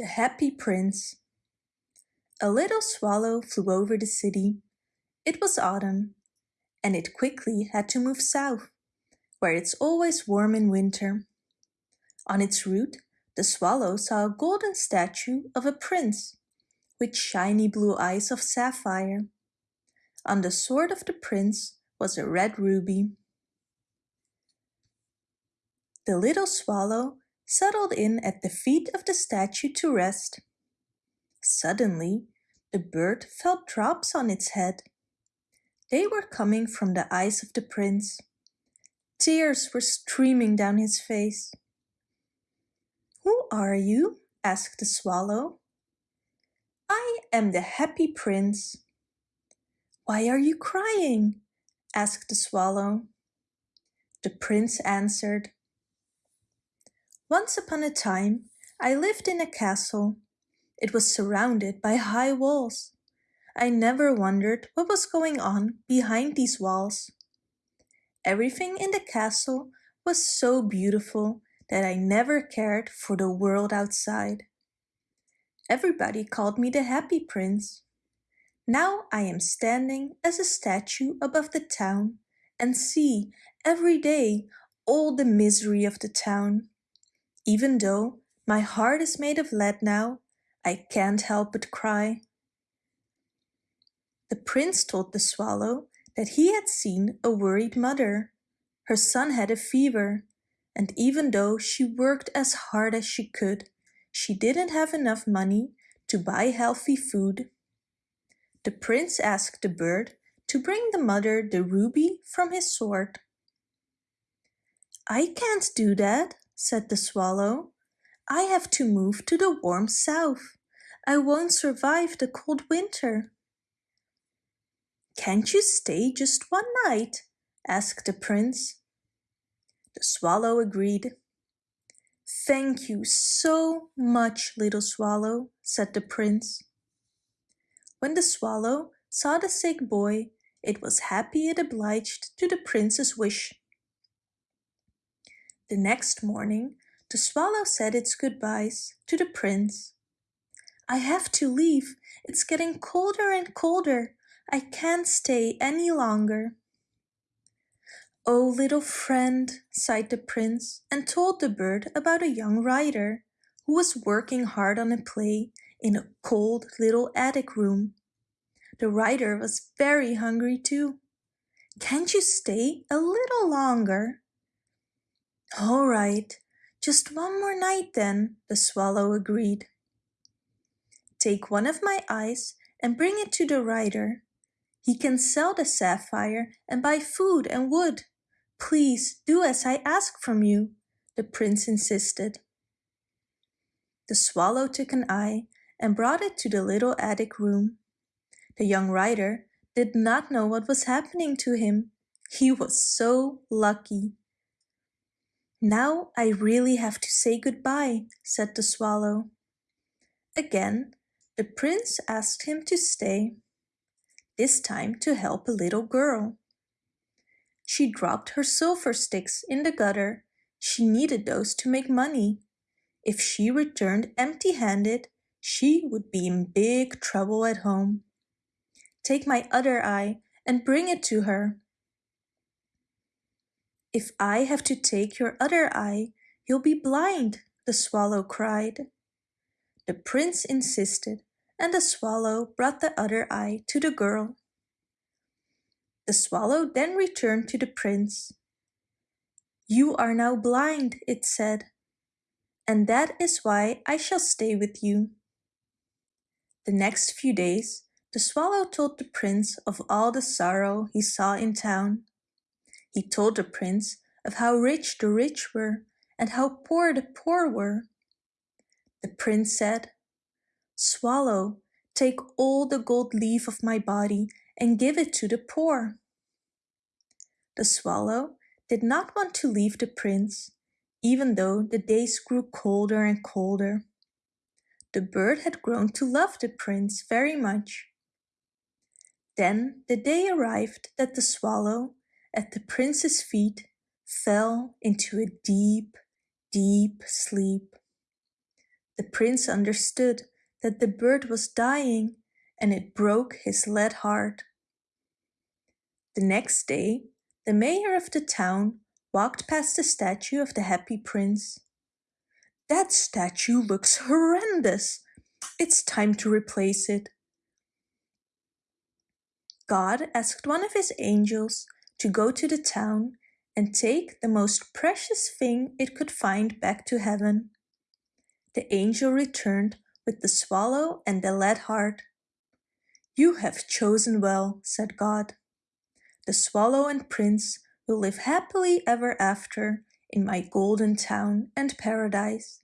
The Happy Prince A little swallow flew over the city. It was autumn, and it quickly had to move south, where it's always warm in winter. On its route, the swallow saw a golden statue of a prince, with shiny blue eyes of sapphire. On the sword of the prince was a red ruby. The little swallow settled in at the feet of the statue to rest. Suddenly, the bird felt drops on its head. They were coming from the eyes of the prince. Tears were streaming down his face. Who are you? asked the swallow. I am the happy prince. Why are you crying? asked the swallow. The prince answered, once upon a time, I lived in a castle. It was surrounded by high walls. I never wondered what was going on behind these walls. Everything in the castle was so beautiful that I never cared for the world outside. Everybody called me the happy prince. Now I am standing as a statue above the town and see every day all the misery of the town. Even though my heart is made of lead now, I can't help but cry. The prince told the swallow that he had seen a worried mother. Her son had a fever, and even though she worked as hard as she could, she didn't have enough money to buy healthy food. The prince asked the bird to bring the mother the ruby from his sword. I can't do that, said the swallow. I have to move to the warm south. I won't survive the cold winter. Can't you stay just one night? asked the prince. The swallow agreed. Thank you so much, little swallow, said the prince. When the swallow saw the sick boy, it was happy it obliged to the prince's wish. The next morning, the swallow said its goodbyes to the prince. I have to leave. It's getting colder and colder. I can't stay any longer. Oh, little friend, sighed the prince and told the bird about a young writer who was working hard on a play in a cold little attic room. The writer was very hungry too. Can't you stay a little longer? All right, just one more night then, the swallow agreed. Take one of my eyes and bring it to the writer. He can sell the sapphire and buy food and wood. Please do as I ask from you, the prince insisted. The swallow took an eye and brought it to the little attic room. The young writer did not know what was happening to him. He was so lucky. Now I really have to say goodbye, said the swallow. Again, the prince asked him to stay, this time to help a little girl. She dropped her silver sticks in the gutter. She needed those to make money. If she returned empty-handed, she would be in big trouble at home. Take my other eye and bring it to her, if I have to take your other eye, you'll be blind, the swallow cried. The prince insisted, and the swallow brought the other eye to the girl. The swallow then returned to the prince. You are now blind, it said, and that is why I shall stay with you. The next few days, the swallow told the prince of all the sorrow he saw in town. He told the prince of how rich the rich were and how poor the poor were. The prince said, Swallow, take all the gold leaf of my body and give it to the poor. The swallow did not want to leave the prince, even though the days grew colder and colder. The bird had grown to love the prince very much. Then the day arrived that the swallow at the prince's feet fell into a deep, deep sleep. The prince understood that the bird was dying and it broke his lead heart. The next day, the mayor of the town walked past the statue of the happy prince. That statue looks horrendous. It's time to replace it. God asked one of his angels to go to the town and take the most precious thing it could find back to heaven. The angel returned with the swallow and the lead heart. You have chosen well, said God. The swallow and prince will live happily ever after in my golden town and paradise.